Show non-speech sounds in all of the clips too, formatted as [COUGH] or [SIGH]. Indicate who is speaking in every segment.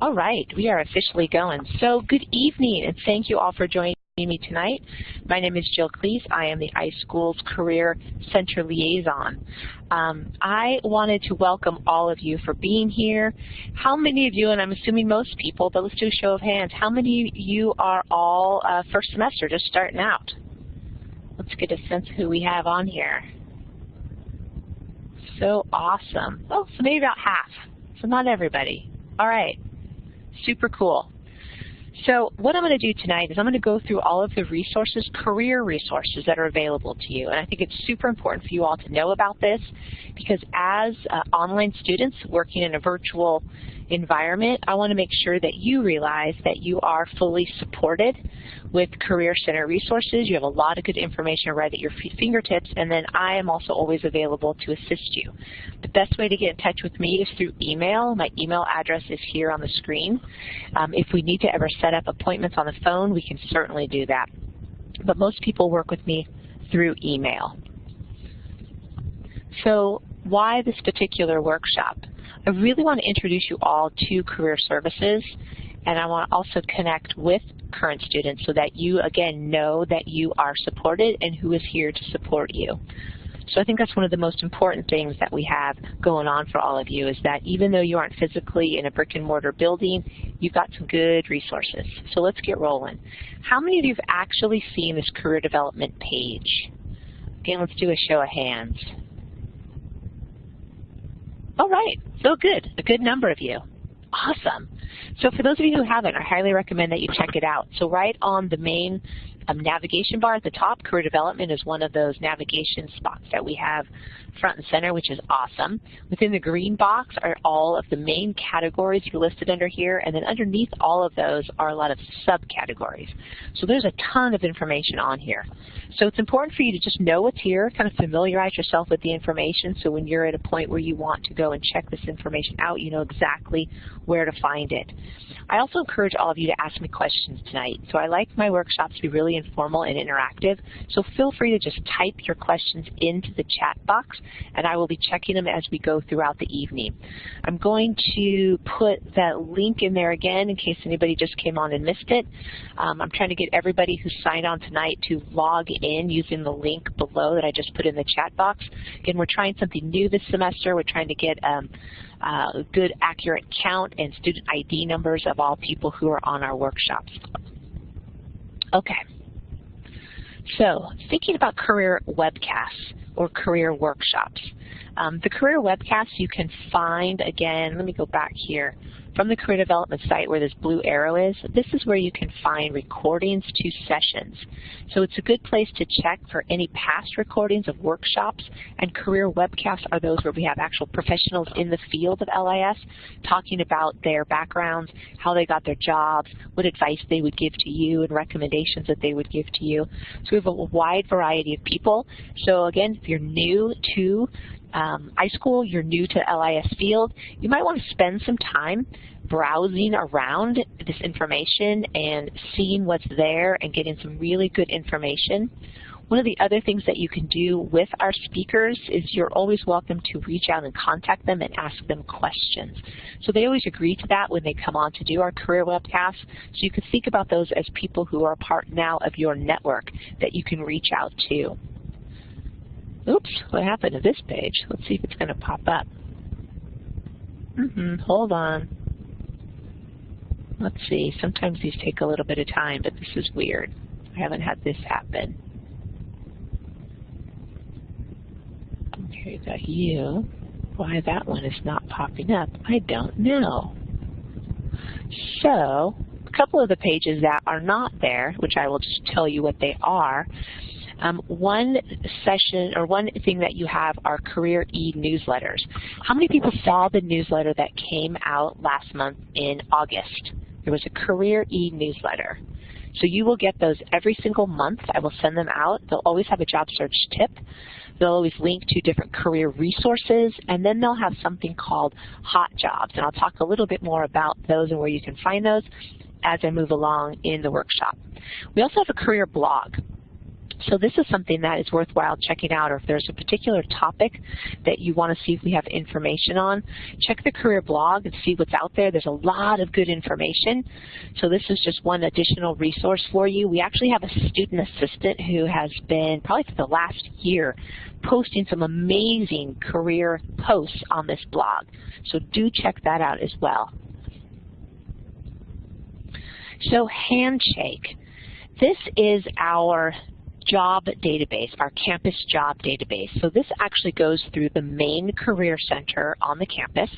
Speaker 1: All right, we are officially going. So good evening, and thank you all for joining me tonight. My name is Jill Klees. I am the iSchools Career Center Liaison. Um, I wanted to welcome all of you for being here. How many of you, and I'm assuming most people, but let's do a show of hands, how many of you are all uh, first semester, just starting out? Let's get a sense of who we have on here. So awesome. Oh, so maybe about half. So not everybody. All right. Super cool. So what I'm going to do tonight is I'm going to go through all of the resources, career resources that are available to you. And I think it's super important for you all to know about this because as uh, online students working in a virtual environment, I want to make sure that you realize that you are fully supported with Career Center resources. You have a lot of good information right at your fingertips, and then I am also always available to assist you. The best way to get in touch with me is through email. My email address is here on the screen. Um, if we need to ever set up appointments on the phone, we can certainly do that. But most people work with me through email. So why this particular workshop? I really want to introduce you all to career services and I want to also connect with current students so that you, again, know that you are supported and who is here to support you. So I think that's one of the most important things that we have going on for all of you is that even though you aren't physically in a brick and mortar building, you've got some good resources. So let's get rolling. How many of you have actually seen this career development page? Again, let's do a show of hands. All right, so good, a good number of you. Awesome. So for those of you who haven't, I highly recommend that you check it out. So right on the main um, navigation bar at the top, career development is one of those navigation spots that we have front and center, which is awesome. Within the green box are all of the main categories you listed under here, and then underneath all of those are a lot of subcategories. So there's a ton of information on here. So it's important for you to just know what's here, kind of familiarize yourself with the information, so when you're at a point where you want to go and check this information out, you know exactly where to find it. I also encourage all of you to ask me questions tonight. So I like my workshops to be really informal and interactive, so feel free to just type your questions into the chat box, and I will be checking them as we go throughout the evening. I'm going to put that link in there again in case anybody just came on and missed it. Um, I'm trying to get everybody who signed on tonight to log in using the link below that I just put in the chat box. Again, we're trying something new this semester. We're trying to get um, a good, accurate count and student ID numbers of all people who are on our workshops. Okay. So thinking about career webcasts or career workshops. Um, the career webcasts you can find, again, let me go back here. From the career development site where this blue arrow is, this is where you can find recordings to sessions. So it's a good place to check for any past recordings of workshops, and career webcasts are those where we have actual professionals in the field of LIS talking about their backgrounds, how they got their jobs, what advice they would give to you, and recommendations that they would give to you. So we have a wide variety of people. So again, if you're new to um, iSchool, you're new to LIS field, you might want to spend some time browsing around this information and seeing what's there and getting some really good information. One of the other things that you can do with our speakers is you're always welcome to reach out and contact them and ask them questions. So they always agree to that when they come on to do our career webcasts. So you can think about those as people who are part now of your network that you can reach out to. Oops, what happened to this page? Let's see if it's going to pop up. Mm-hmm, hold on. Let's see, sometimes these take a little bit of time, but this is weird. I haven't had this happen. Okay, got you. Why that one is not popping up, I don't know. So, a couple of the pages that are not there, which I will just tell you what they are, um, one session or one thing that you have are career e-newsletters. How many people saw the newsletter that came out last month in August? There was a career e-newsletter. So you will get those every single month. I will send them out. They'll always have a job search tip. They'll always link to different career resources, and then they'll have something called hot jobs. And I'll talk a little bit more about those and where you can find those as I move along in the workshop. We also have a career blog. So this is something that is worthwhile checking out, or if there's a particular topic that you want to see if we have information on, check the career blog and see what's out there. There's a lot of good information. So this is just one additional resource for you. We actually have a student assistant who has been, probably for the last year, posting some amazing career posts on this blog. So do check that out as well. So Handshake. This is our job database, our campus job database. So this actually goes through the main career center on the campus.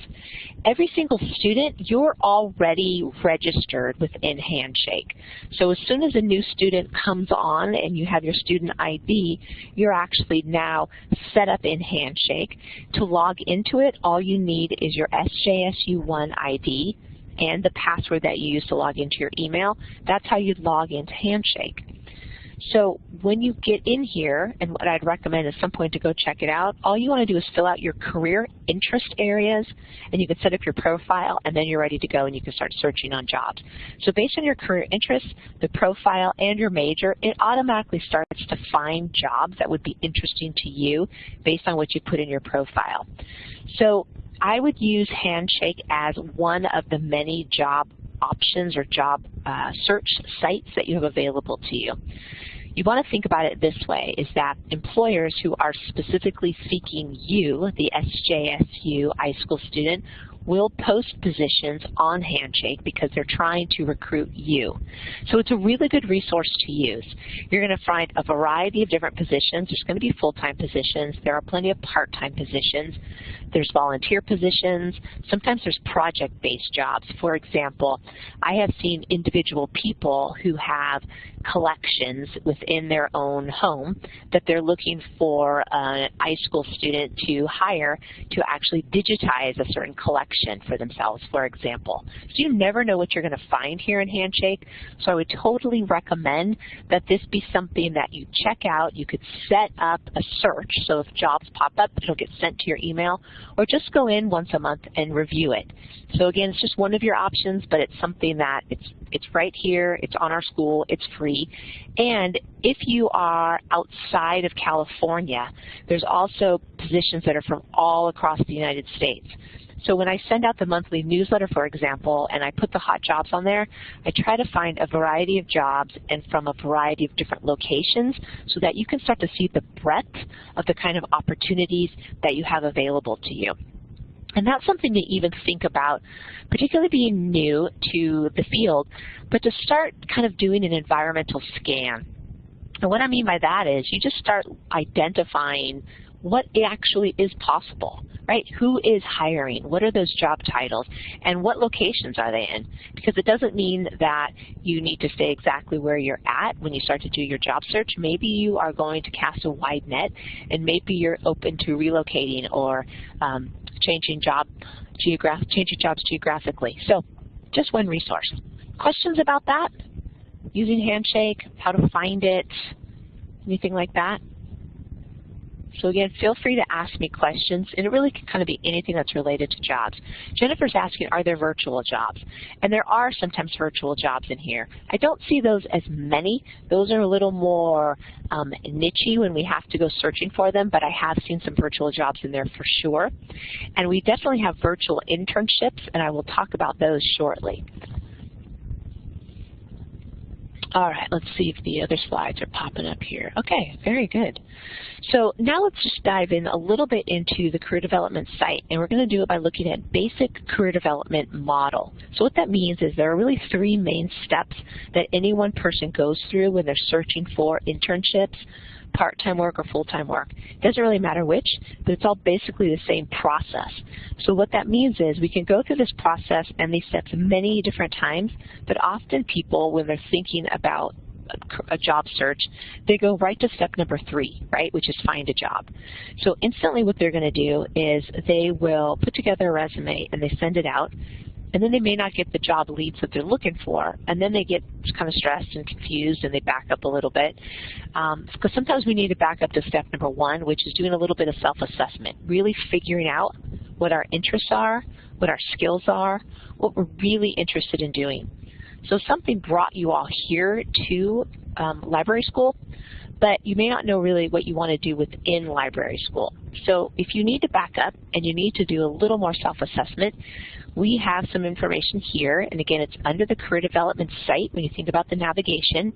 Speaker 1: Every single student, you're already registered within Handshake. So as soon as a new student comes on and you have your student ID, you're actually now set up in Handshake. To log into it, all you need is your SJSU1 ID and the password that you use to log into your email. That's how you'd log into Handshake. So when you get in here, and what I'd recommend at some point to go check it out, all you want to do is fill out your career interest areas, and you can set up your profile, and then you're ready to go, and you can start searching on jobs. So based on your career interests, the profile, and your major, it automatically starts to find jobs that would be interesting to you based on what you put in your profile. So I would use Handshake as one of the many job options or job uh, search sites that you have available to you. You want to think about it this way, is that employers who are specifically seeking you, the SJSU iSchool student, will post positions on Handshake because they're trying to recruit you. So it's a really good resource to use. You're going to find a variety of different positions. There's going to be full-time positions. There are plenty of part-time positions. There's volunteer positions. Sometimes there's project-based jobs. For example, I have seen individual people who have collections within their own home that they're looking for an iSchool student to hire to actually digitize a certain collection for themselves, for example. So you never know what you're going to find here in Handshake, so I would totally recommend that this be something that you check out. You could set up a search, so if jobs pop up, it'll get sent to your email, or just go in once a month and review it. So again, it's just one of your options, but it's something that it's, it's right here, it's on our school, it's And if you are outside of California, there's also positions that are from all across the United States. So when I send out the monthly newsletter, for example, and I put the hot jobs on there, I try to find a variety of jobs and from a variety of different locations so that you can start to see the breadth of the kind of opportunities that you have available to you. And that's something to even think about, particularly being new to the field, but to start kind of doing an environmental scan. And what I mean by that is you just start identifying what actually is possible, right? Who is hiring? What are those job titles? And what locations are they in? Because it doesn't mean that you need to stay exactly where you're at when you start to do your job search. Maybe you are going to cast a wide net, and maybe you're open to relocating or um, changing job geograph changing jobs geographically. So just one resource. Questions about that? Using Handshake, how to find it, anything like that? So again, feel free to ask me questions, and it really can kind of be anything that's related to jobs. Jennifer's asking, are there virtual jobs? And there are sometimes virtual jobs in here. I don't see those as many. Those are a little more um, nichey when we have to go searching for them, but I have seen some virtual jobs in there for sure. And we definitely have virtual internships, and I will talk about those shortly. All right, let's see if the other slides are popping up here. Okay, very good. So now let's just dive in a little bit into the career development site, and we're going to do it by looking at basic career development model. So what that means is there are really three main steps that any one person goes through when they're searching for internships, part-time work or full-time work. It doesn't really matter which, but it's all basically the same process. So what that means is we can go through this process and these steps many different times, but often people, when they're thinking about a job search, they go right to step number three, right, which is find a job. So instantly what they're going to do is they will put together a resume and they send it out and then they may not get the job leads that they're looking for, and then they get kind of stressed and confused and they back up a little bit. Um, because sometimes we need to back up to step number one, which is doing a little bit of self-assessment, really figuring out what our interests are, what our skills are, what we're really interested in doing. So something brought you all here to um, library school, but you may not know really what you want to do within library school. So if you need to back up and you need to do a little more self-assessment, we have some information here, and again, it's under the Career Development site when you think about the navigation.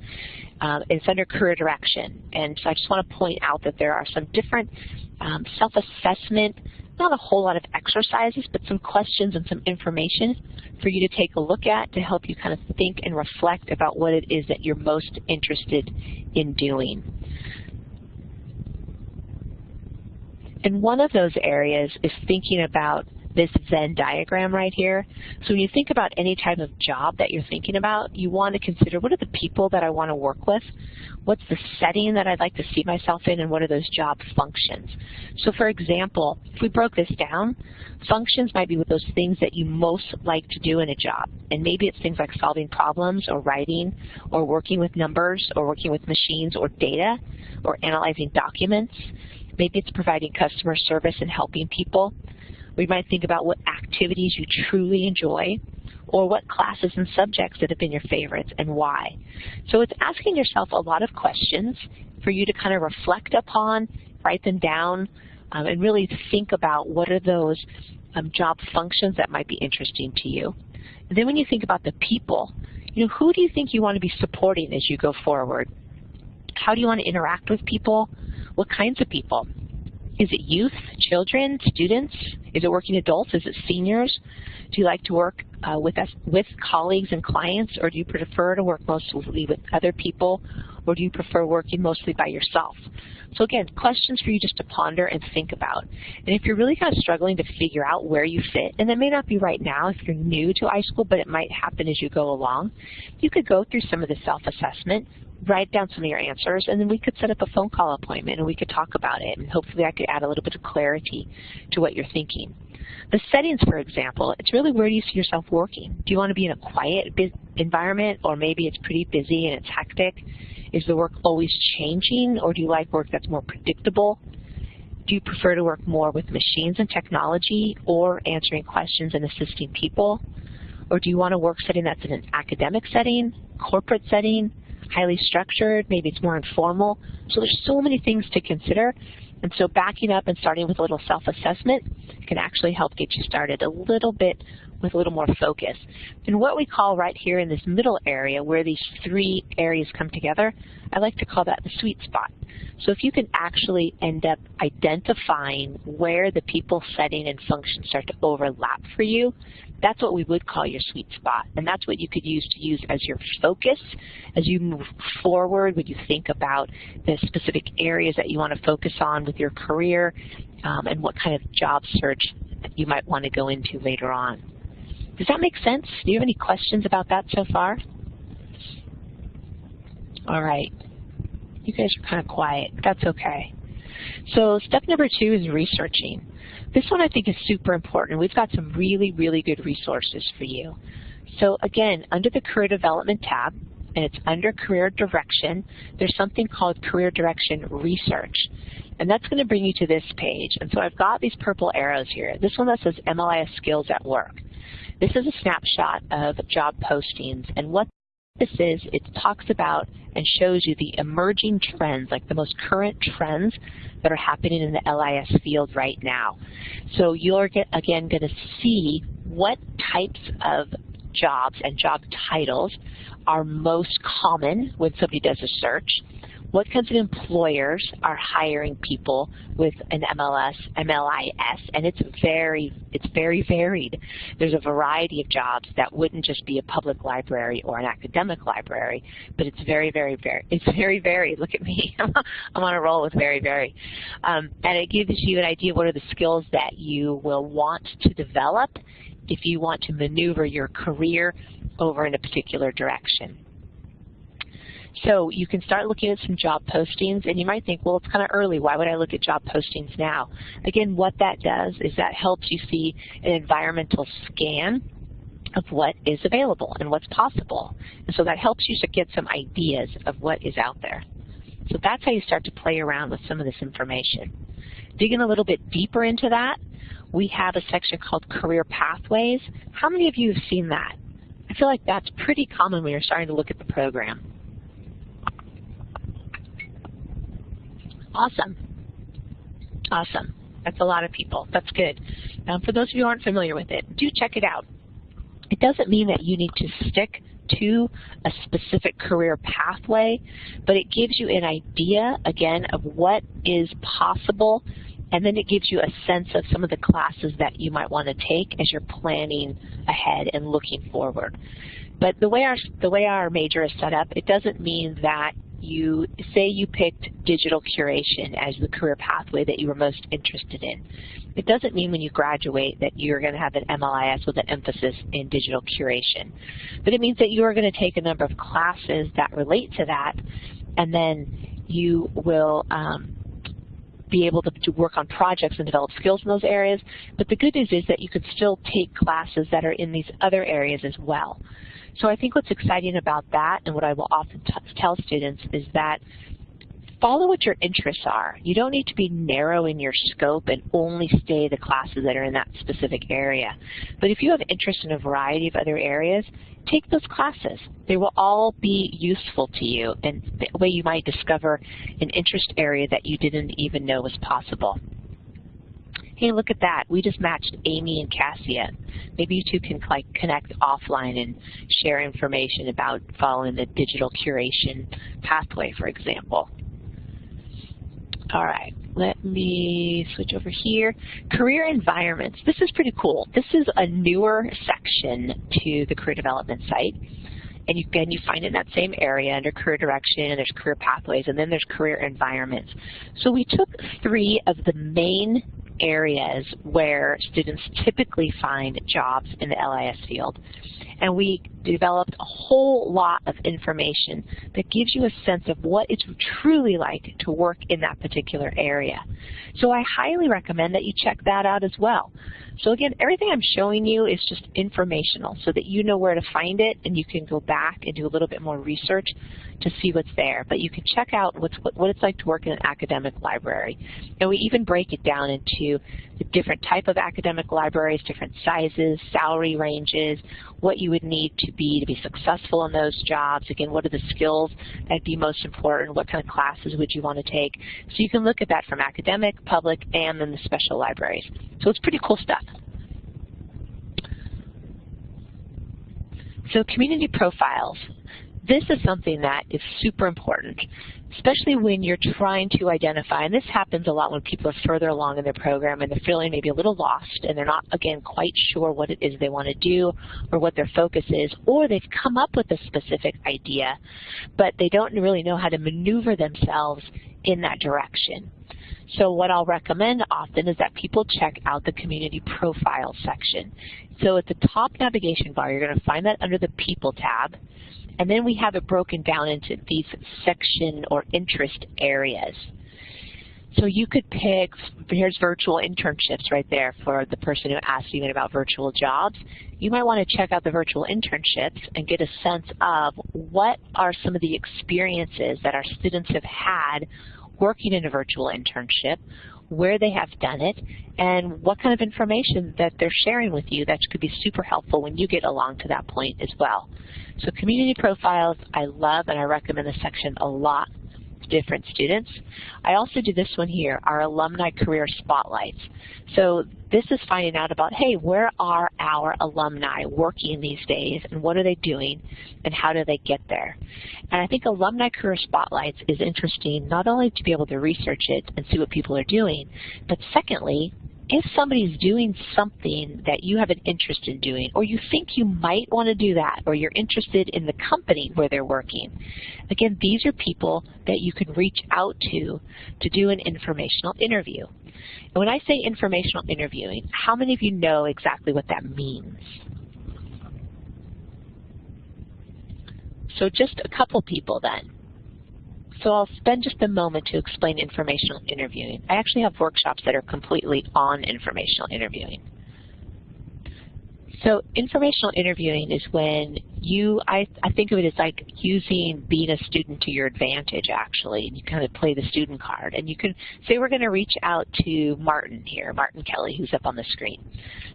Speaker 1: Um, it's under Career Direction, and so I just want to point out that there are some different um, self-assessment, not a whole lot of exercises, but some questions and some information for you to take a look at to help you kind of think and reflect about what it is that you're most interested in doing. And one of those areas is thinking about this Venn diagram right here. So when you think about any type of job that you're thinking about, you want to consider what are the people that I want to work with, what's the setting that I'd like to see myself in, and what are those job functions. So for example, if we broke this down, functions might be with those things that you most like to do in a job. And maybe it's things like solving problems or writing or working with numbers or working with machines or data or analyzing documents. Maybe it's providing customer service and helping people. We might think about what activities you truly enjoy or what classes and subjects that have been your favorites and why. So it's asking yourself a lot of questions for you to kind of reflect upon, write them down, um, and really think about what are those um, job functions that might be interesting to you. And then when you think about the people, you know, who do you think you want to be supporting as you go forward? How do you want to interact with people? What kinds of people? Is it youth, children, students? Is it working adults? Is it seniors? Do you like to work uh, with us, with colleagues and clients, or do you prefer to work mostly with other people, or do you prefer working mostly by yourself? So again, questions for you just to ponder and think about. And if you're really kind of struggling to figure out where you fit, and that may not be right now if you're new to iSchool, but it might happen as you go along, you could go through some of the self-assessment, write down some of your answers, and then we could set up a phone call appointment and we could talk about it, and hopefully I could add a little bit of clarity to what you're thinking. The settings, for example, it's really where do you see yourself working? Do you want to be in a quiet environment, or maybe it's pretty busy and it's hectic? Is the work always changing, or do you like work that's more predictable? Do you prefer to work more with machines and technology, or answering questions and assisting people? Or do you want a work setting that's in an academic setting, corporate setting, highly structured, maybe it's more informal. So there's so many things to consider. And so backing up and starting with a little self-assessment can actually help get you started a little bit with a little more focus. And what we call right here in this middle area where these three areas come together, I like to call that the sweet spot. So if you can actually end up identifying where the people setting and function start to overlap for you, that's what we would call your sweet spot. And that's what you could use to use as your focus as you move forward when you think about the specific areas that you want to focus on with your career um, and what kind of job search you might want to go into later on. Does that make sense? Do you have any questions about that so far? All right. You guys are kind of quiet. That's okay. So step number two is researching. This one I think is super important. We've got some really, really good resources for you. So again, under the Career Development tab, and it's under Career Direction, there's something called Career Direction Research. And that's going to bring you to this page. And so I've got these purple arrows here. This one that says MLIS Skills at Work. This is a snapshot of job postings. And what this is, it talks about and shows you the emerging trends, like the most current trends that are happening in the LIS field right now. So you're, again, going to see what types of jobs and job titles are most common when somebody does a search what kinds of employers are hiring people with an MLS, MLIS, and it's very, it's very varied. There's a variety of jobs that wouldn't just be a public library or an academic library, but it's very, very, very, it's very varied. Look at me, [LAUGHS] I'm on a roll with very, very. Um, and it gives you an idea of what are the skills that you will want to develop if you want to maneuver your career over in a particular direction. So you can start looking at some job postings, and you might think, well, it's kind of early. Why would I look at job postings now? Again, what that does is that helps you see an environmental scan of what is available and what's possible. And so that helps you to get some ideas of what is out there. So that's how you start to play around with some of this information. Digging a little bit deeper into that, we have a section called Career Pathways. How many of you have seen that? I feel like that's pretty common when you're starting to look at the program. Awesome. Awesome. That's a lot of people. That's good. For those of you who aren't familiar with it, do check it out. It doesn't mean that you need to stick to a specific career pathway, but it gives you an idea, again, of what is possible, and then it gives you a sense of some of the classes that you might want to take as you're planning ahead and looking forward. But the way our the way our major is set up, it doesn't mean that you say you picked digital curation as the career pathway that you were most interested in. It doesn't mean when you graduate that you're going to have an MLIS with an emphasis in digital curation. But it means that you are going to take a number of classes that relate to that, and then you will um, be able to, to, work on projects and develop skills in those areas. But the good news is that you can still take classes that are in these other areas as well. So I think what's exciting about that and what I will often tell students is that follow what your interests are. You don't need to be narrow in your scope and only stay the classes that are in that specific area. But if you have interest in a variety of other areas, take those classes. They will all be useful to you and the way you might discover an interest area that you didn't even know was possible hey, look at that. We just matched Amy and Cassia. Maybe you two can like connect offline and share information about following the digital curation pathway, for example. All right, let me switch over here. Career environments. This is pretty cool. This is a newer section to the career development site. And you, again, you find it in that same area under career direction, and there's career pathways, and then there's career environments. So we took three of the main areas where students typically find jobs in the LIS field. And we developed a whole lot of information that gives you a sense of what it's truly like to work in that particular area. So I highly recommend that you check that out as well. So again, everything I'm showing you is just informational so that you know where to find it and you can go back and do a little bit more research to see what's there. But you can check out what's, what it's like to work in an academic library. And we even break it down into the different type of academic libraries, different sizes, salary ranges, what you would need to be to be successful in those jobs. Again, what are the skills that'd be most important? What kind of classes would you want to take? So you can look at that from academic, public, and then the special libraries. So it's pretty cool stuff. So community profiles. This is something that is super important, especially when you're trying to identify, and this happens a lot when people are further along in their program and they're feeling maybe a little lost and they're not, again, quite sure what it is they want to do or what their focus is, or they've come up with a specific idea, but they don't really know how to maneuver themselves in that direction. So what I'll recommend often is that people check out the community profile section. So at the top navigation bar, you're going to find that under the People tab. And then we have it broken down into these section or interest areas. So you could pick, here's virtual internships right there for the person who asked you about virtual jobs. You might want to check out the virtual internships and get a sense of what are some of the experiences that our students have had working in a virtual internship, where they have done it, and what kind of information that they're sharing with you that could be super helpful when you get along to that point as well. So community profiles I love and I recommend this section a lot different students. I also do this one here, our alumni career spotlights. So this is finding out about, hey, where are our alumni working these days and what are they doing and how do they get there? And I think alumni career spotlights is interesting not only to be able to research it and see what people are doing, but secondly, if somebody's doing something that you have an interest in doing, or you think you might want to do that, or you're interested in the company where they're working, again, these are people that you can reach out to to do an informational interview. And when I say informational interviewing, how many of you know exactly what that means? So just a couple people then. So I'll spend just a moment to explain informational interviewing. I actually have workshops that are completely on informational interviewing. So informational interviewing is when you, I, I think of it as like using being a student to your advantage actually, and you kind of play the student card. And you can say we're going to reach out to Martin here, Martin Kelly, who's up on the screen.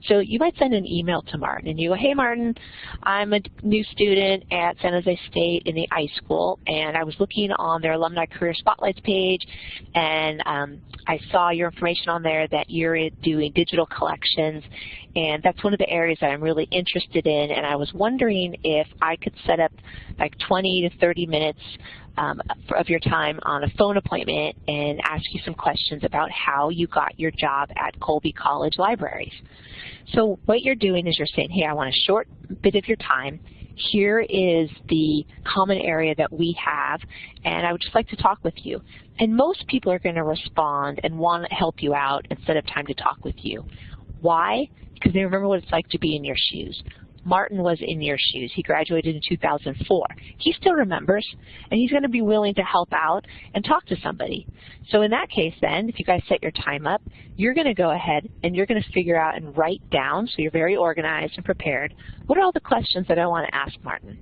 Speaker 1: So you might send an email to Martin and you go, hey Martin, I'm a new student at San Jose State in the iSchool, and I was looking on their Alumni Career Spotlights page, and um, I saw your information on there that you're doing digital collections, and that's one of the areas that I'm really interested in, and I was wondering if I could set up like 20 to 30 minutes um, of your time on a phone appointment and ask you some questions about how you got your job at Colby College Libraries. So what you're doing is you're saying, hey, I want a short bit of your time. Here is the common area that we have, and I would just like to talk with you. And most people are going to respond and want to help you out instead of time to talk with you. Why? Because they remember what it's like to be in your shoes. Martin was in your shoes. He graduated in 2004. He still remembers, and he's going to be willing to help out and talk to somebody. So in that case then, if you guys set your time up, you're going to go ahead and you're going to figure out and write down, so you're very organized and prepared, what are all the questions that I want to ask Martin?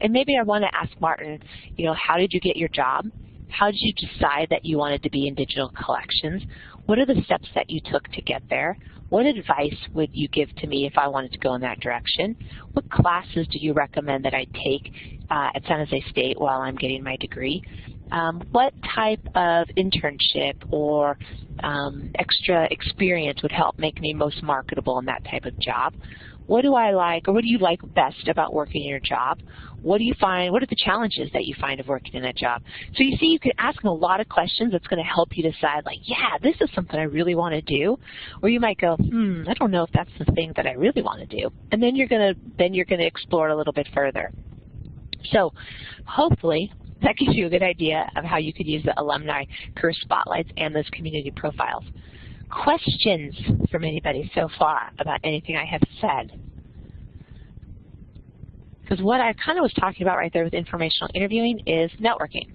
Speaker 1: And maybe I want to ask Martin, you know, how did you get your job? How did you decide that you wanted to be in digital collections? What are the steps that you took to get there? What advice would you give to me if I wanted to go in that direction? What classes do you recommend that I take uh, at San Jose State while I'm getting my degree? Um, what type of internship or um, extra experience would help make me most marketable in that type of job? What do I like, or what do you like best about working in your job? What do you find, what are the challenges that you find of working in that job? So you see, you can ask them a lot of questions that's going to help you decide, like, yeah, this is something I really want to do. Or you might go, hmm, I don't know if that's the thing that I really want to do. And then you're going to, then you're going to explore it a little bit further. So hopefully that gives you a good idea of how you could use the alumni career spotlights and those community profiles questions from anybody so far about anything I have said? Because what I kind of was talking about right there with informational interviewing is networking.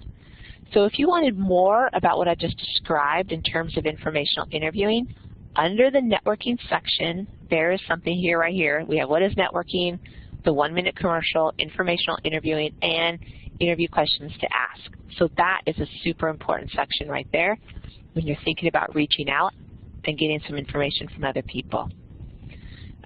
Speaker 1: So if you wanted more about what I just described in terms of informational interviewing, under the networking section, there is something here right here. We have what is networking, the one-minute commercial, informational interviewing, and interview questions to ask. So that is a super important section right there when you're thinking about reaching out and getting some information from other people.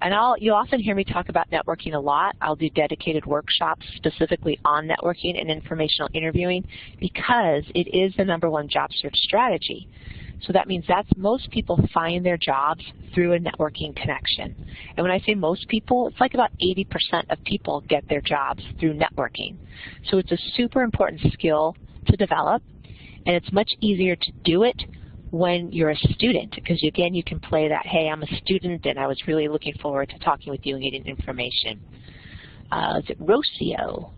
Speaker 1: And I'll, you'll often hear me talk about networking a lot. I'll do dedicated workshops specifically on networking and informational interviewing because it is the number one job search strategy. So that means that most people find their jobs through a networking connection. And when I say most people, it's like about 80% of people get their jobs through networking. So it's a super important skill to develop, and it's much easier to do it when you're a student, because again, you can play that, hey, I'm a student and I was really looking forward to talking with you and getting information. Uh, is it Rocio?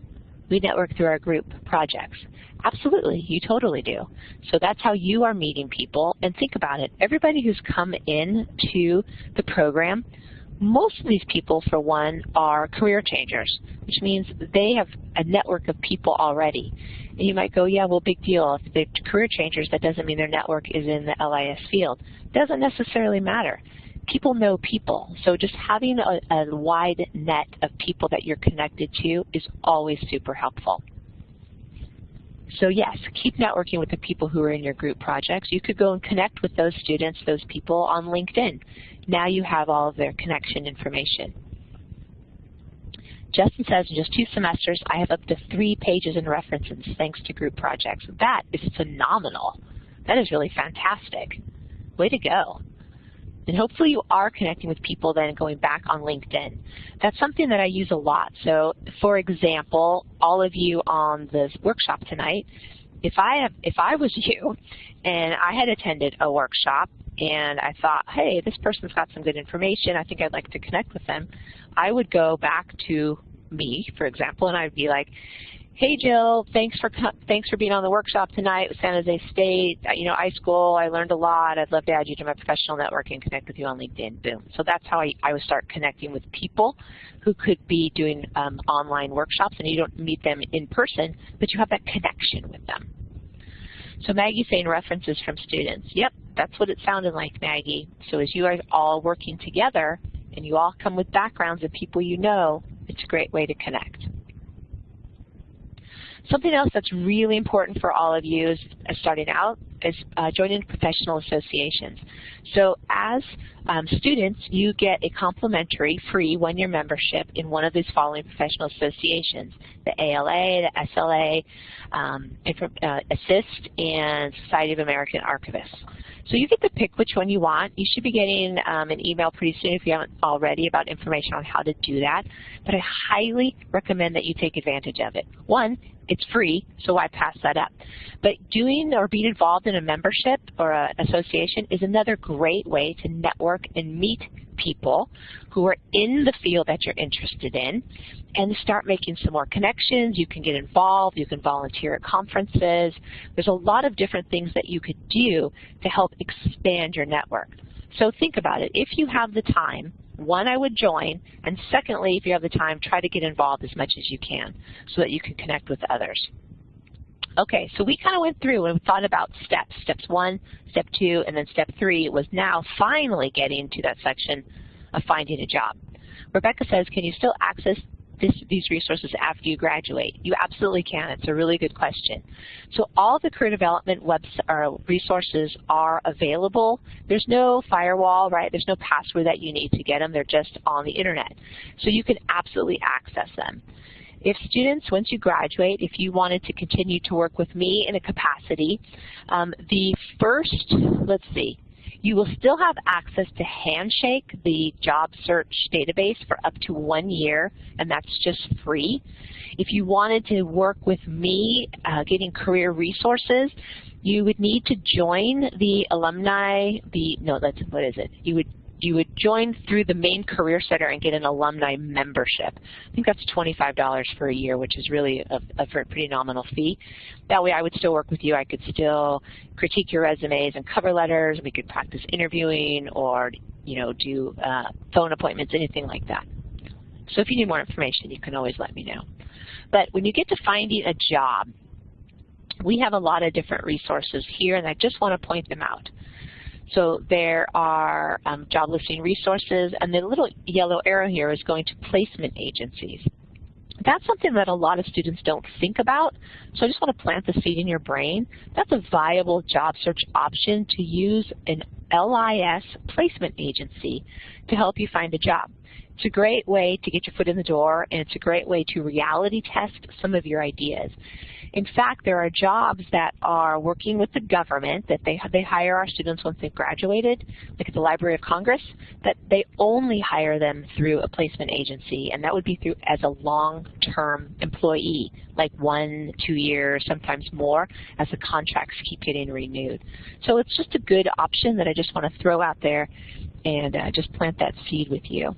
Speaker 1: We network through our group projects. Absolutely, you totally do. So that's how you are meeting people. And think about it, everybody who's come in to the program, most of these people, for one, are career changers, which means they have a network of people already. And you might go, yeah, well, big deal. If they're career changers, that doesn't mean their network is in the LIS field. Doesn't necessarily matter. People know people. So just having a, a wide net of people that you're connected to is always super helpful. So yes, keep networking with the people who are in your group projects. You could go and connect with those students, those people on LinkedIn. Now you have all of their connection information. Justin says in just two semesters, I have up to three pages in references thanks to group projects. That is phenomenal. That is really fantastic. Way to go. And hopefully you are connecting with people then going back on LinkedIn. That's something that I use a lot. So for example, all of you on this workshop tonight, if I have, if I was [LAUGHS] you and I had attended a workshop and I thought, hey, this person's got some good information, I think I'd like to connect with them, I would go back to me, for example, and I'd be like, hey Jill, thanks for thanks for being on the workshop tonight with San Jose State. Uh, you know, iSchool, I learned a lot. I'd love to add you to my professional network and connect with you on LinkedIn. Boom. So that's how I, I would start connecting with people who could be doing um, online workshops, and you don't meet them in person, but you have that connection with them. So Maggie's saying references from students. Yep, that's what it sounded like, Maggie. So as you are all working together, and you all come with backgrounds of people you know, it's a great way to connect. Something else that's really important for all of you is uh, starting out is uh, joining professional associations. So as um, students, you get a complimentary free one-year membership in one of these following professional associations, the ALA, the SLA, um, uh, ASIST, and Society of American Archivists. So you get to pick which one you want. You should be getting um, an email pretty soon if you haven't already about information on how to do that. But I highly recommend that you take advantage of it. One, it's free, so why pass that up? But doing or being involved in a membership or an association is another great way to network and meet people who are in the field that you're interested in and start making some more connections. You can get involved. You can volunteer at conferences. There's a lot of different things that you could do to help expand your network. So think about it. If you have the time, one, I would join, and secondly, if you have the time, try to get involved as much as you can so that you can connect with others. Okay, so we kind of went through and thought about steps. Steps one, step two, and then step three was now finally getting to that section of finding a job. Rebecca says, can you still access this, these resources after you graduate? You absolutely can. It's a really good question. So all the career development resources are available. There's no firewall, right? There's no password that you need to get them. They're just on the internet. So you can absolutely access them. If students, once you graduate, if you wanted to continue to work with me in a capacity, um, the first, let's see, you will still have access to Handshake, the job search database, for up to one year, and that's just free. If you wanted to work with me uh, getting career resources, you would need to join the alumni, the, no, that's, what is it? You would you would join through the main Career Center and get an alumni membership. I think that's $25 for a year, which is really a, a pretty nominal fee. That way I would still work with you. I could still critique your resumes and cover letters. We could practice interviewing or, you know, do uh, phone appointments, anything like that. So if you need more information, you can always let me know. But when you get to finding a job, we have a lot of different resources here, and I just want to point them out. So there are um, job listing resources, and the little yellow arrow here is going to placement agencies. That's something that a lot of students don't think about, so I just want to plant the seed in your brain. That's a viable job search option to use an LIS placement agency to help you find a job. It's a great way to get your foot in the door, and it's a great way to reality test some of your ideas. In fact, there are jobs that are working with the government that they, they hire our students once they've graduated, like at the Library of Congress, that they only hire them through a placement agency, and that would be through as a long-term employee, like one, two years, sometimes more, as the contracts keep getting renewed. So it's just a good option that I just want to throw out there and uh, just plant that seed with you.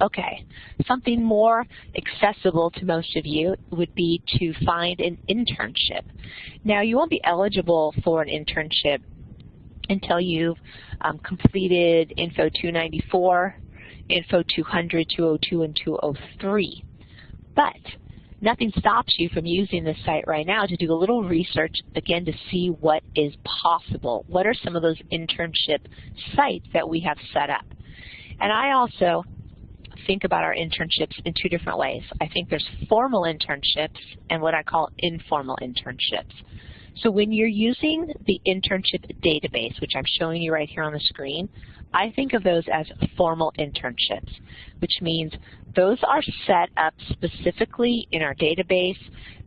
Speaker 1: Okay, something more accessible to most of you would be to find an internship. Now, you won't be eligible for an internship until you've um, completed Info 294, Info 200, 202, and 203. But nothing stops you from using this site right now to do a little research, again, to see what is possible. What are some of those internship sites that we have set up? And I also think about our internships in two different ways. I think there's formal internships and what I call informal internships. So when you're using the internship database, which I'm showing you right here on the screen, I think of those as formal internships, which means those are set up specifically in our database.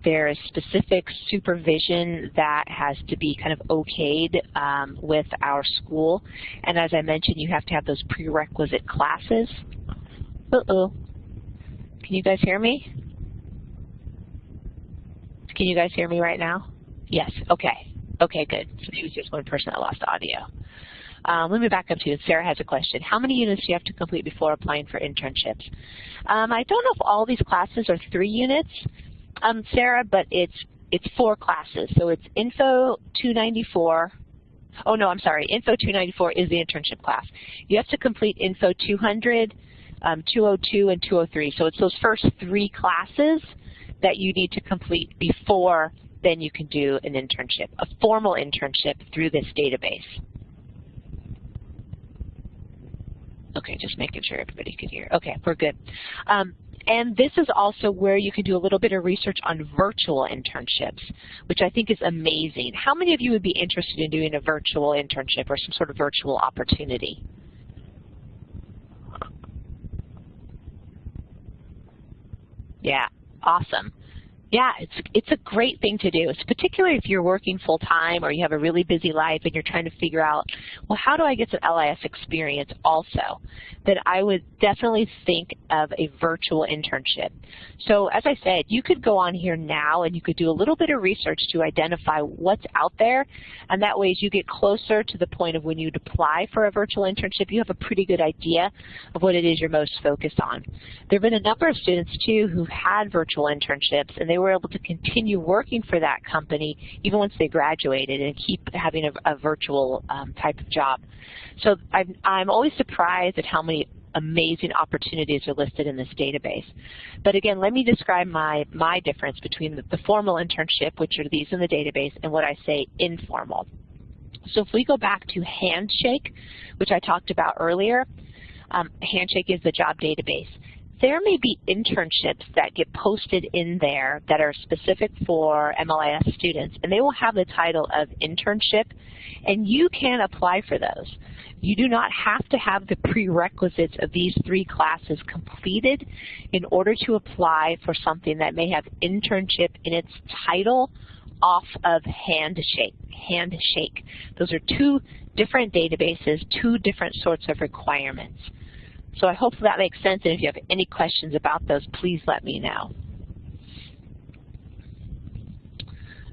Speaker 1: There is specific supervision that has to be kind of okayed um, with our school. And as I mentioned, you have to have those prerequisite classes uh-oh. Can you guys hear me? Can you guys hear me right now? Yes, okay. Okay, good. So maybe it's just one person that lost audio. Um, let me back up to you. Sarah has a question. How many units do you have to complete before applying for internships? Um, I don't know if all these classes are three units, um, Sarah, but it's it's four classes. So it's Info 294. Oh, no, I'm sorry. Info 294 is the internship class. You have to complete Info 200, um, 202 and 203. So it's those first three classes that you need to complete before then you can do an internship, a formal internship through this database. Okay, just making sure everybody could hear. Okay, we're good. Um, and this is also where you can do a little bit of research on virtual internships, which I think is amazing. How many of you would be interested in doing a virtual internship or some sort of virtual opportunity? Yeah, awesome. Yeah, it's it's a great thing to do. It's particularly if you're working full time or you have a really busy life and you're trying to figure out, well, how do I get some LIS experience also? Then I would definitely think of a virtual internship. So as I said, you could go on here now and you could do a little bit of research to identify what's out there, and that way as you get closer to the point of when you'd apply for a virtual internship, you have a pretty good idea of what it is you're most focused on. There have been a number of students too who've had virtual internships and they were able to continue working for that company even once they graduated and keep having a, a virtual um, type of job. So I'm, I'm always surprised at how many amazing opportunities are listed in this database. But again, let me describe my, my difference between the, the formal internship, which are these in the database, and what I say informal. So if we go back to Handshake, which I talked about earlier, um, Handshake is the job database there may be internships that get posted in there that are specific for MLIS students, and they will have the title of internship, and you can apply for those. You do not have to have the prerequisites of these three classes completed in order to apply for something that may have internship in its title off of Handshake. Handshake. Those are two different databases, two different sorts of requirements. So I hope that makes sense, and if you have any questions about those, please let me know.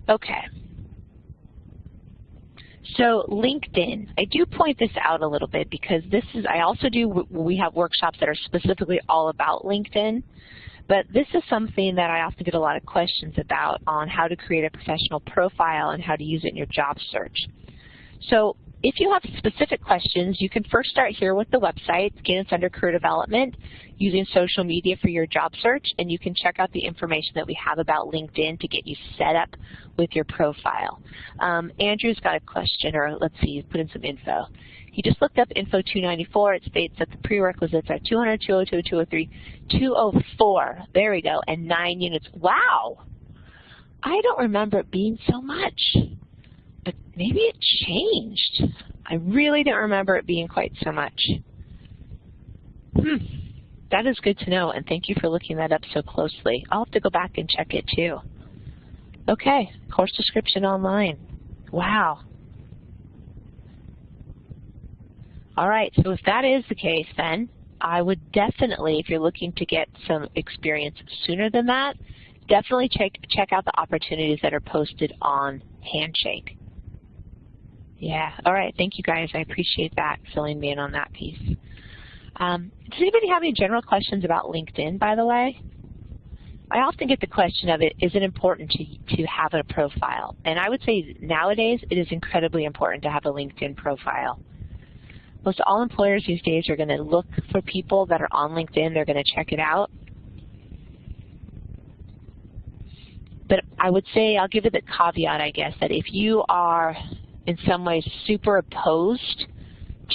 Speaker 1: Okay. So LinkedIn, I do point this out a little bit because this is, I also do, we have workshops that are specifically all about LinkedIn, but this is something that I often get a lot of questions about on how to create a professional profile and how to use it in your job search. So if you have specific questions, you can first start here with the website. Again, it's under career development, using social media for your job search, and you can check out the information that we have about LinkedIn to get you set up with your profile. Um, Andrew's got a question, or let's see, put in some info. He just looked up Info 294. It states that the prerequisites are 200, 202, 203, 204. There we go, and nine units. Wow! I don't remember it being so much but maybe it changed. I really don't remember it being quite so much. Hmm. That is good to know, and thank you for looking that up so closely. I'll have to go back and check it too. Okay, course description online. Wow. All right, so if that is the case then, I would definitely, if you're looking to get some experience sooner than that, definitely check, check out the opportunities that are posted on Handshake. Yeah, all right, thank you guys. I appreciate that, filling me in on that piece. Um, does anybody have any general questions about LinkedIn, by the way? I often get the question of it, is it important to, to have a profile? And I would say nowadays it is incredibly important to have a LinkedIn profile. Most all employers these days are going to look for people that are on LinkedIn. They're going to check it out. But I would say, I'll give it the caveat, I guess, that if you are in some ways super opposed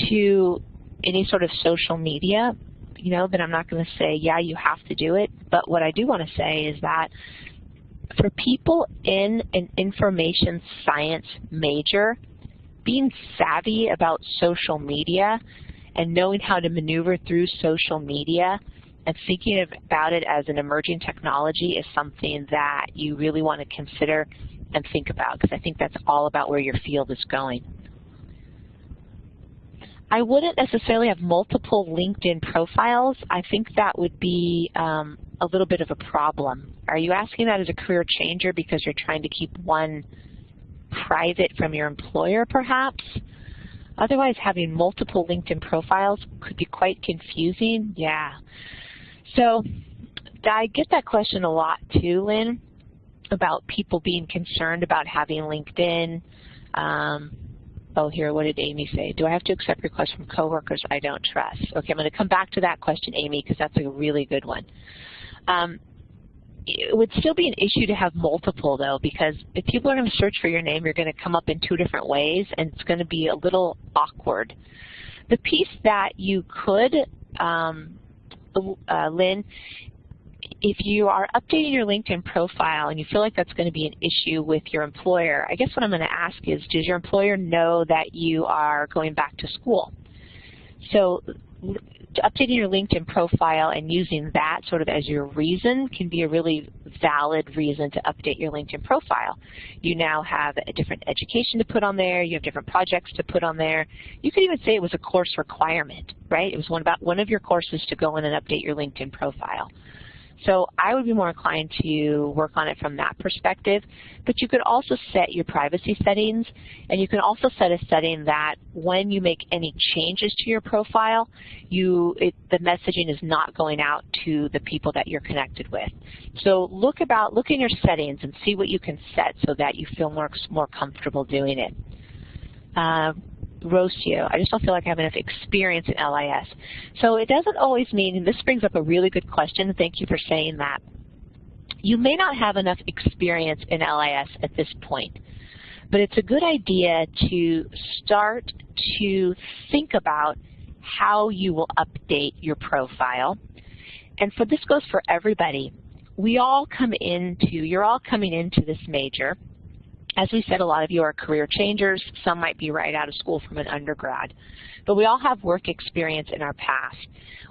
Speaker 1: to any sort of social media, you know, then I'm not going to say, yeah, you have to do it. But what I do want to say is that for people in an information science major, being savvy about social media and knowing how to maneuver through social media and thinking about it as an emerging technology is something that you really want to consider and think about because I think that's all about where your field is going. I wouldn't necessarily have multiple LinkedIn profiles. I think that would be um, a little bit of a problem. Are you asking that as a career changer because you're trying to keep one private from your employer perhaps? Otherwise, having multiple LinkedIn profiles could be quite confusing. Yeah. So I get that question a lot too, Lynn about people being concerned about having LinkedIn. Um, oh, here, what did Amy say? Do I have to accept requests from coworkers I don't trust? Okay, I'm going to come back to that question, Amy, because that's a really good one. Um, it would still be an issue to have multiple, though, because if people are going to search for your name, you're going to come up in two different ways, and it's going to be a little awkward. The piece that you could, um, uh, Lynn, if you are updating your LinkedIn profile and you feel like that's going to be an issue with your employer, I guess what I'm going to ask is, does your employer know that you are going back to school? So updating your LinkedIn profile and using that sort of as your reason can be a really valid reason to update your LinkedIn profile. You now have a different education to put on there, you have different projects to put on there. You could even say it was a course requirement, right? It was one about one of your courses to go in and update your LinkedIn profile. So I would be more inclined to work on it from that perspective. But you could also set your privacy settings, and you can also set a setting that when you make any changes to your profile, you it, the messaging is not going out to the people that you're connected with. So look about look in your settings and see what you can set so that you feel more more comfortable doing it. Uh, you. I just don't feel like I have enough experience in LIS. So it doesn't always mean, and this brings up a really good question, thank you for saying that. You may not have enough experience in LIS at this point, but it's a good idea to start to think about how you will update your profile. And for this goes for everybody. We all come into, you're all coming into this major, as we said, a lot of you are career changers. Some might be right out of school from an undergrad. But we all have work experience in our past.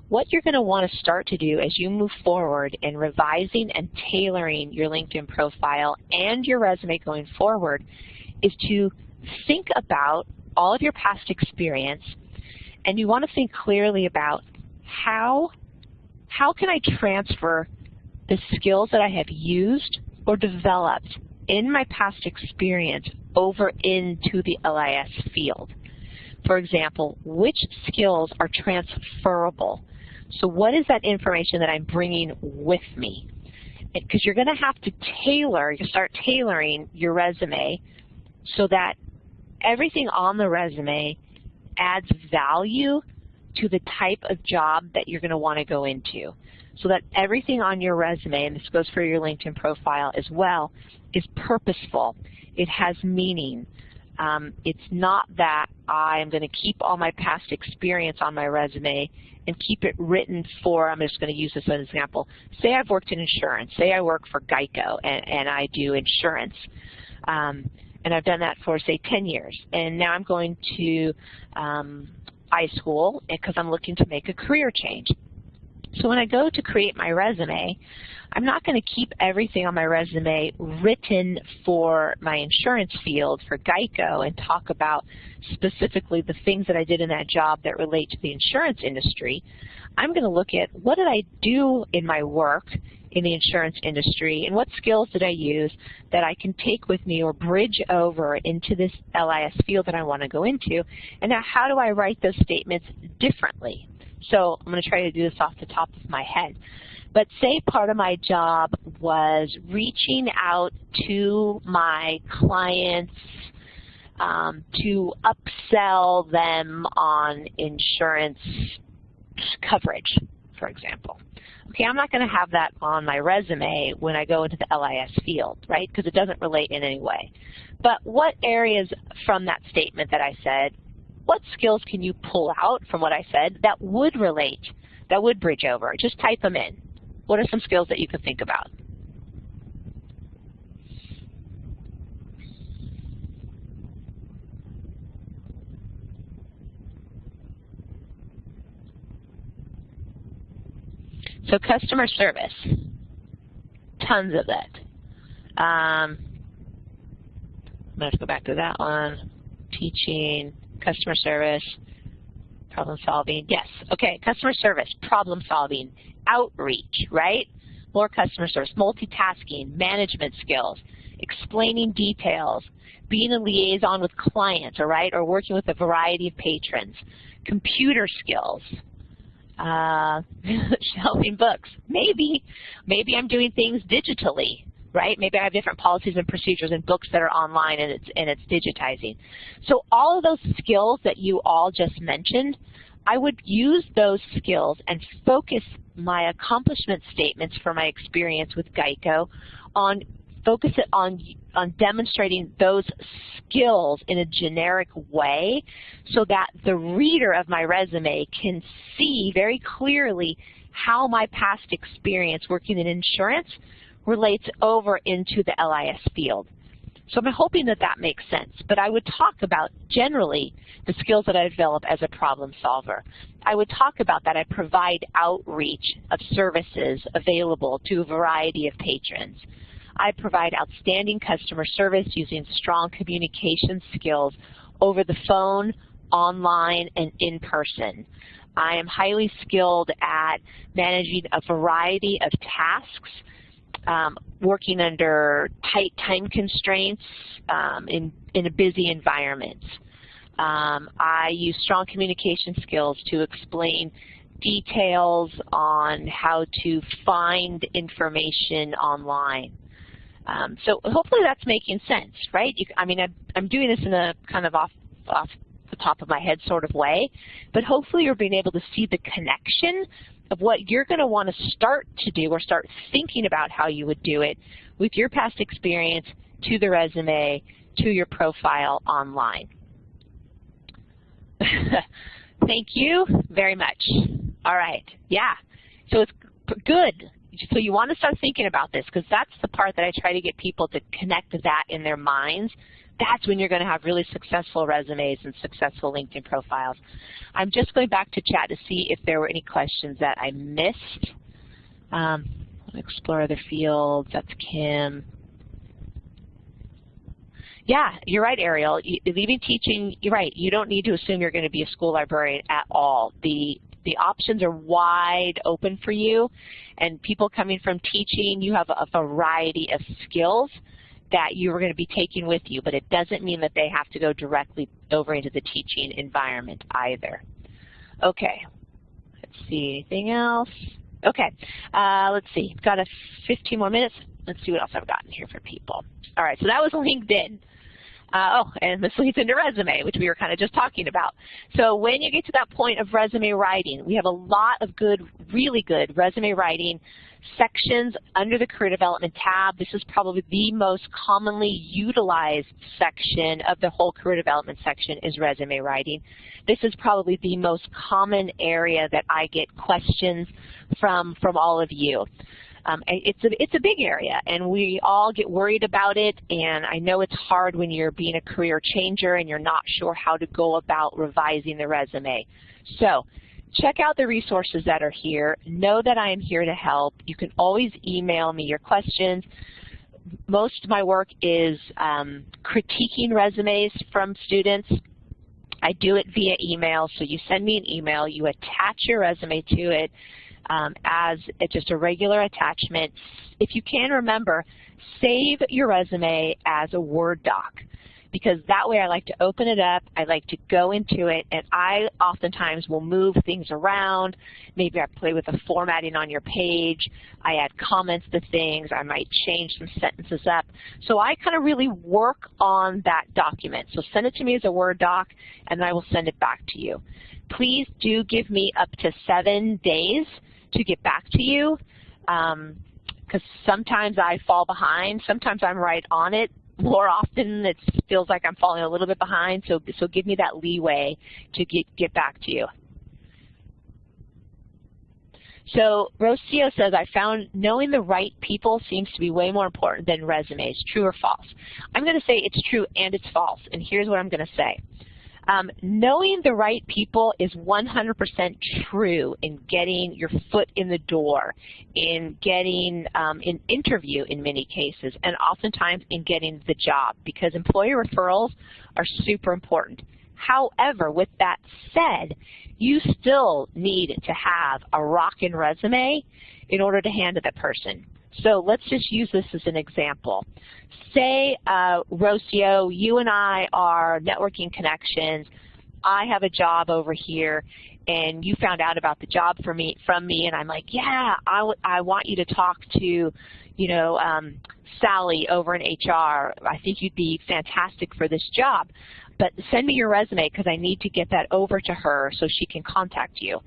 Speaker 1: What you're going to want to start to do as you move forward in revising and tailoring your LinkedIn profile and your resume going forward is to think about all of your past experience and you want to think clearly about how, how can I transfer the skills that I have used or developed in my past experience over into the LIS field. For example, which skills are transferable? So what is that information that I'm bringing with me? Because you're going to have to tailor, you start tailoring your resume so that everything on the resume adds value to the type of job that you're going to want to go into. So that everything on your resume, and this goes for your LinkedIn profile as well, is purposeful. It has meaning. Um, it's not that I'm going to keep all my past experience on my resume and keep it written for, I'm just going to use this as an example. Say I've worked in insurance. Say I work for GEICO and, and I do insurance. Um, and I've done that for, say, 10 years. And now I'm going to um, iSchool because I'm looking to make a career change. So when I go to create my resume, I'm not going to keep everything on my resume written for my insurance field for GEICO and talk about specifically the things that I did in that job that relate to the insurance industry. I'm going to look at what did I do in my work in the insurance industry and what skills did I use that I can take with me or bridge over into this LIS field that I want to go into and now how do I write those statements differently so I'm going to try to do this off the top of my head. But say part of my job was reaching out to my clients um, to upsell them on insurance coverage, for example. Okay, I'm not going to have that on my resume when I go into the LIS field, right, because it doesn't relate in any way. But what areas from that statement that I said what skills can you pull out from what I said that would relate, that would bridge over? Just type them in. What are some skills that you could think about? So customer service, tons of that. Um, I'm going to go back to that one. Teaching, customer service, problem solving. Yes, okay, customer service, problem solving, outreach, right? More customer service, multitasking, management skills, explaining details, being a liaison with clients, all right, or working with a variety of patrons, computer skills, uh, [LAUGHS] shelving books. Maybe, maybe I'm doing things digitally, right? Maybe I have different policies and procedures and books that are online and it's, and it's digitizing. So all of those skills that you all just mentioned, I would use those skills and focus my accomplishment statements for my experience with GEICO on focus it on on demonstrating those skills in a generic way so that the reader of my resume can see very clearly how my past experience working in insurance relates over into the LIS field. So I'm hoping that that makes sense. But I would talk about generally the skills that I develop as a problem solver. I would talk about that I provide outreach of services available to a variety of patrons. I provide outstanding customer service using strong communication skills over the phone, online, and in person. I am highly skilled at managing a variety of tasks um, working under tight time constraints um, in, in a busy environment. Um, I use strong communication skills to explain details on how to find information online. Um, so hopefully that's making sense, right? You, I mean, I'm, I'm doing this in a kind of off, off the top of my head sort of way, but hopefully you're being able to see the connection of what you're going to want to start to do or start thinking about how you would do it with your past experience to the resume, to your profile online. [LAUGHS] Thank you very much. All right, yeah. So it's good. So you want to start thinking about this because that's the part that I try to get people to connect that in their minds that's when you're going to have really successful resumes and successful LinkedIn profiles. I'm just going back to chat to see if there were any questions that I missed. Um, explore other fields, that's Kim. Yeah, you're right, Ariel. leaving teaching, you're right. You don't need to assume you're going to be a school librarian at all. The the options are wide open for you, and people coming from teaching, you have a variety of skills that you are going to be taking with you, but it doesn't mean that they have to go directly over into the teaching environment either. Okay, let's see, anything else? Okay, uh, let's see, got a 15 more minutes. Let's see what else I've gotten here for people. All right, so that was [LAUGHS] LinkedIn. Uh, oh, and this leads into resume, which we were kind of just talking about. So when you get to that point of resume writing, we have a lot of good, really good resume writing sections under the Career Development tab. This is probably the most commonly utilized section of the whole Career Development section is resume writing. This is probably the most common area that I get questions from, from all of you. Um, it's, a, it's a big area, and we all get worried about it, and I know it's hard when you're being a career changer and you're not sure how to go about revising the resume. So check out the resources that are here. Know that I am here to help. You can always email me your questions. Most of my work is um, critiquing resumes from students. I do it via email, so you send me an email, you attach your resume to it um, as just a regular attachment. If you can remember, save your resume as a Word doc because that way I like to open it up, I like to go into it, and I oftentimes will move things around. Maybe I play with the formatting on your page, I add comments to things, I might change some sentences up. So I kind of really work on that document. So send it to me as a Word doc, and I will send it back to you. Please do give me up to seven days to get back to you because um, sometimes I fall behind. Sometimes I'm right on it more often it feels like I'm falling a little bit behind, so, so give me that leeway to get, get back to you. So Rocio says, I found knowing the right people seems to be way more important than resumes. True or false? I'm going to say it's true and it's false, and here's what I'm going to say. Um, knowing the right people is 100% true in getting your foot in the door, in getting um, an interview in many cases, and oftentimes in getting the job because employer referrals are super important. However, with that said, you still need to have a rockin' resume in order to hand to that person. So let's just use this as an example. Say, uh, Rocio, you and I are networking connections. I have a job over here, and you found out about the job for me from me, and I'm like, yeah, I, I want you to talk to, you know, um, Sally over in HR. I think you'd be fantastic for this job. But send me your resume because I need to get that over to her so she can contact you.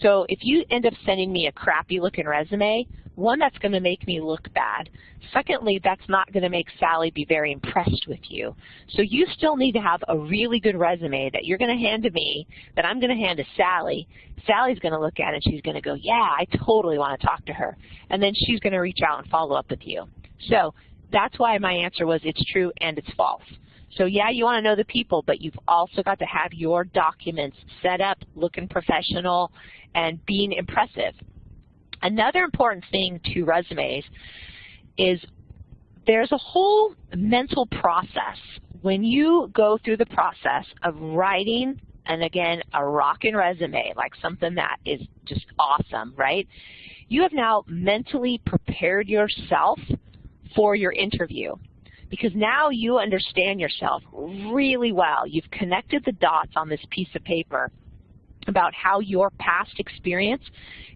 Speaker 1: So if you end up sending me a crappy looking resume, one, that's going to make me look bad. Secondly, that's not going to make Sally be very impressed with you. So you still need to have a really good resume that you're going to hand to me, that I'm going to hand to Sally. Sally's going to look at it and she's going to go, yeah, I totally want to talk to her. And then she's going to reach out and follow up with you. So that's why my answer was it's true and it's false. So yeah, you want to know the people, but you've also got to have your documents set up, looking professional, and being impressive. Another important thing to resumes is there's a whole mental process. When you go through the process of writing, and again, a rockin' resume, like something that is just awesome, right? You have now mentally prepared yourself for your interview because now you understand yourself really well. You've connected the dots on this piece of paper about how your past experience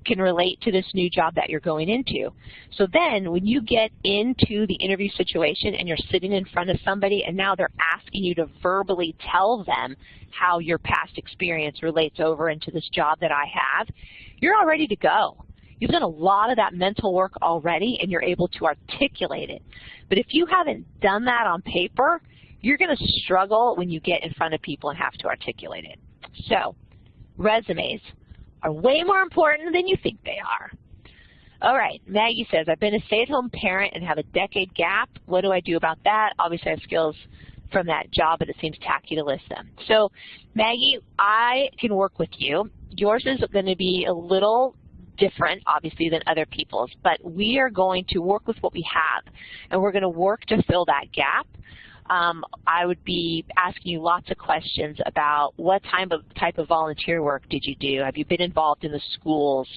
Speaker 1: can relate to this new job that you're going into. So then when you get into the interview situation and you're sitting in front of somebody and now they're asking you to verbally tell them how your past experience relates over into this job that I have, you're all ready to go. You've done a lot of that mental work already and you're able to articulate it. But if you haven't done that on paper, you're going to struggle when you get in front of people and have to articulate it. So resumes are way more important than you think they are. All right, Maggie says, I've been a stay-at-home parent and have a decade gap. What do I do about that? Obviously, I have skills from that job, but it seems tacky to list them. So, Maggie, I can work with you. Yours is going to be a little different, obviously, than other people's, but we are going to work with what we have, and we're going to work to fill that gap. Um, I would be asking you lots of questions about what type of type of volunteer work did you do? Have you been involved in the schools?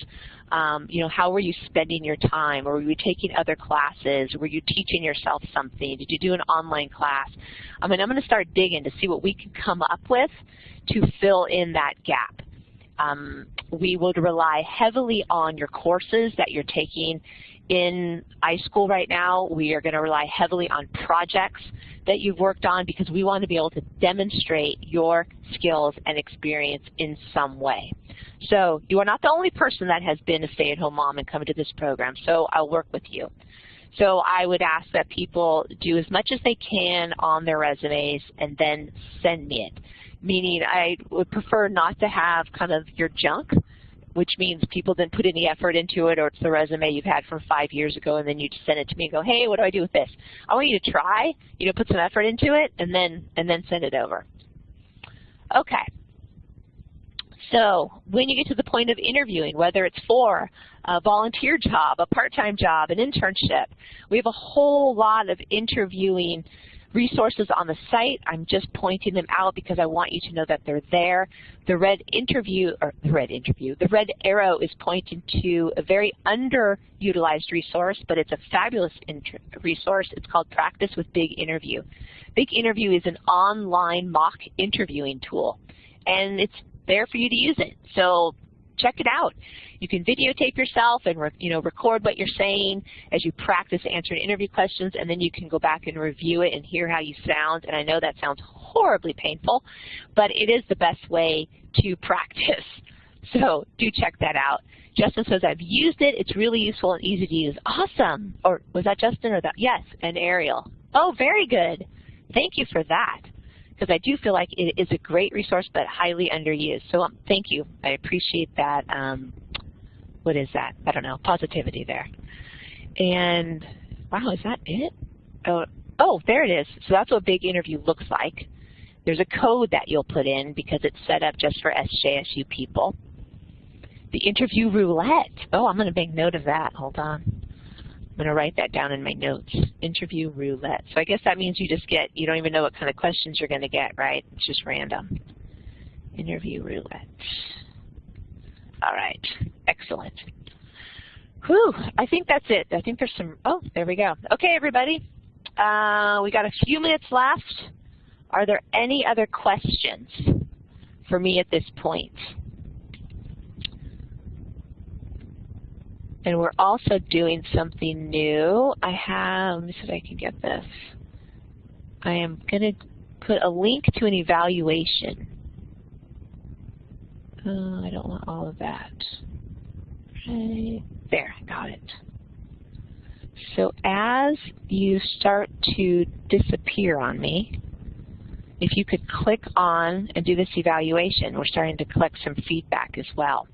Speaker 1: Um, you know, how were you spending your time? Were you taking other classes? Were you teaching yourself something? Did you do an online class? I mean, I'm going to start digging to see what we can come up with to fill in that gap. Um, we would rely heavily on your courses that you're taking in iSchool right now. We are going to rely heavily on projects that you've worked on because we want to be able to demonstrate your skills and experience in some way. So you are not the only person that has been a stay-at-home mom and come to this program, so I'll work with you. So I would ask that people do as much as they can on their resumes and then send me it meaning I would prefer not to have kind of your junk, which means people didn't put any effort into it or it's the resume you've had from five years ago and then you just send it to me and go, hey, what do I do with this? I want you to try, you know, put some effort into it and then, and then send it over. Okay. So when you get to the point of interviewing, whether it's for a volunteer job, a part-time job, an internship, we have a whole lot of interviewing resources on the site. I'm just pointing them out because I want you to know that they're there. The red interview, or the red interview, the red arrow is pointing to a very underutilized resource, but it's a fabulous resource. It's called Practice with Big Interview. Big Interview is an online mock interviewing tool, and it's there for you to use it. So check it out. You can videotape yourself and you know record what you're saying as you practice answering interview questions, and then you can go back and review it and hear how you sound. And I know that sounds horribly painful, but it is the best way to practice. [LAUGHS] So do check that out. Justin says, I've used it. It's really useful and easy to use. Awesome. Or was that Justin or that? Yes, and Ariel. Oh, very good. Thank you for that because I do feel like it is a great resource but highly underused. So um, thank you. I appreciate that. Um, what is that? I don't know. Positivity there. And wow, is that it? Oh, oh, there it is. So that's what a big interview looks like. There's a code that you'll put in because it's set up just for SJSU people. The interview roulette. Oh, I'm going to make note of that. Hold on. I'm going to write that down in my notes. Interview roulette. So I guess that means you just get, you don't even know what kind of questions you're going to get, right? It's just random. Interview roulette. All right. Excellent. Whew. I think that's it. I think there's some, oh, there we go. Okay, everybody. Uh, we got a few minutes left. Are there any other questions for me at this point? And we're also doing something new. I have, let me see if I can get this. I am going to put a link to an evaluation. Uh, I don't want all of that. Right there, I got it. So as you start to disappear on me, if you could click on and do this evaluation, we're starting to collect some feedback as well.